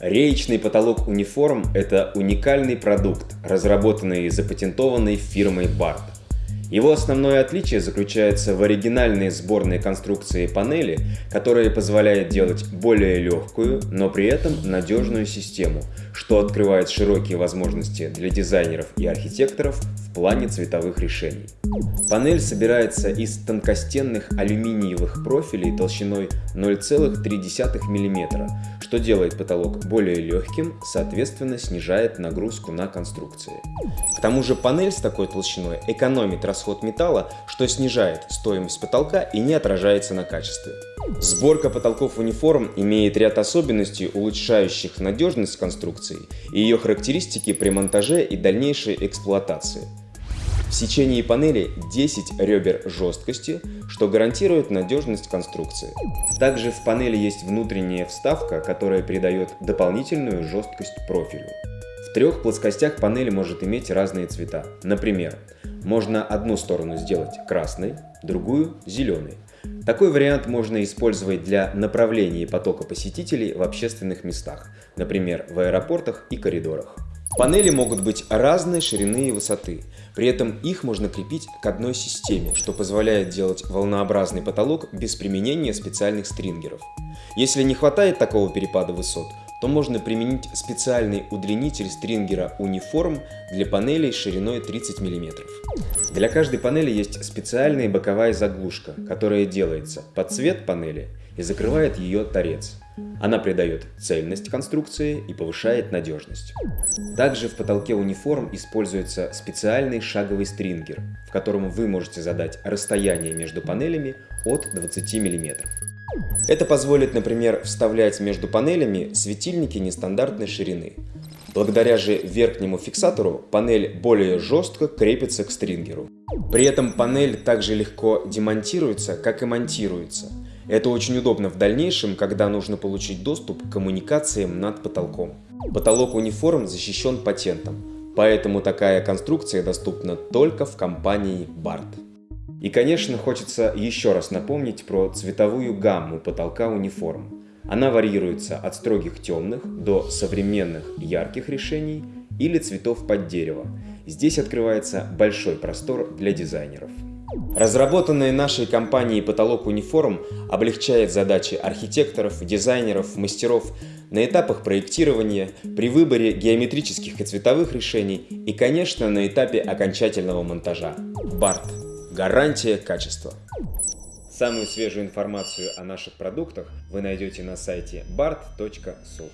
Реечный потолок униформ – это уникальный продукт, разработанный и запатентованный фирмой BART. Его основное отличие заключается в оригинальной сборной конструкции панели, которая позволяет делать более легкую, но при этом надежную систему, что открывает широкие возможности для дизайнеров и архитекторов в плане цветовых решений. Панель собирается из тонкостенных алюминиевых профилей толщиной 0,3 мм, что делает потолок более легким, соответственно снижает нагрузку на конструкции. К тому же панель с такой толщиной экономит расход металла, что снижает стоимость потолка и не отражается на качестве. Сборка потолков униформ имеет ряд особенностей, улучшающих надежность конструкции и ее характеристики при монтаже и дальнейшей эксплуатации. В сечении панели 10 ребер жесткости, что гарантирует надежность конструкции. Также в панели есть внутренняя вставка, которая придает дополнительную жесткость профилю. В трех плоскостях панели может иметь разные цвета. Например, можно одну сторону сделать красной, другую – зеленой. Такой вариант можно использовать для направления потока посетителей в общественных местах, например, в аэропортах и коридорах. Панели могут быть разной ширины и высоты, при этом их можно крепить к одной системе, что позволяет делать волнообразный потолок без применения специальных стрингеров. Если не хватает такого перепада высот, то можно применить специальный удлинитель стрингера Uniform для панелей шириной 30 мм. Для каждой панели есть специальная боковая заглушка, которая делается под цвет панели и закрывает ее торец. Она придает цельность конструкции и повышает надежность. Также в потолке униформ используется специальный шаговый стрингер, в котором вы можете задать расстояние между панелями от 20 мм. Это позволит, например, вставлять между панелями светильники нестандартной ширины. Благодаря же верхнему фиксатору панель более жестко крепится к стрингеру. При этом панель также легко демонтируется, как и монтируется – это очень удобно в дальнейшем, когда нужно получить доступ к коммуникациям над потолком. Потолок униформ защищен патентом, поэтому такая конструкция доступна только в компании BART. И, конечно, хочется еще раз напомнить про цветовую гамму потолка униформ. Она варьируется от строгих темных до современных ярких решений или цветов под дерево. Здесь открывается большой простор для дизайнеров. Разработанный нашей компанией потолок униформ облегчает задачи архитекторов, дизайнеров, мастеров на этапах проектирования, при выборе геометрических и цветовых решений и, конечно, на этапе окончательного монтажа. BART. Гарантия качества. Самую свежую информацию о наших продуктах вы найдете на сайте bart.su.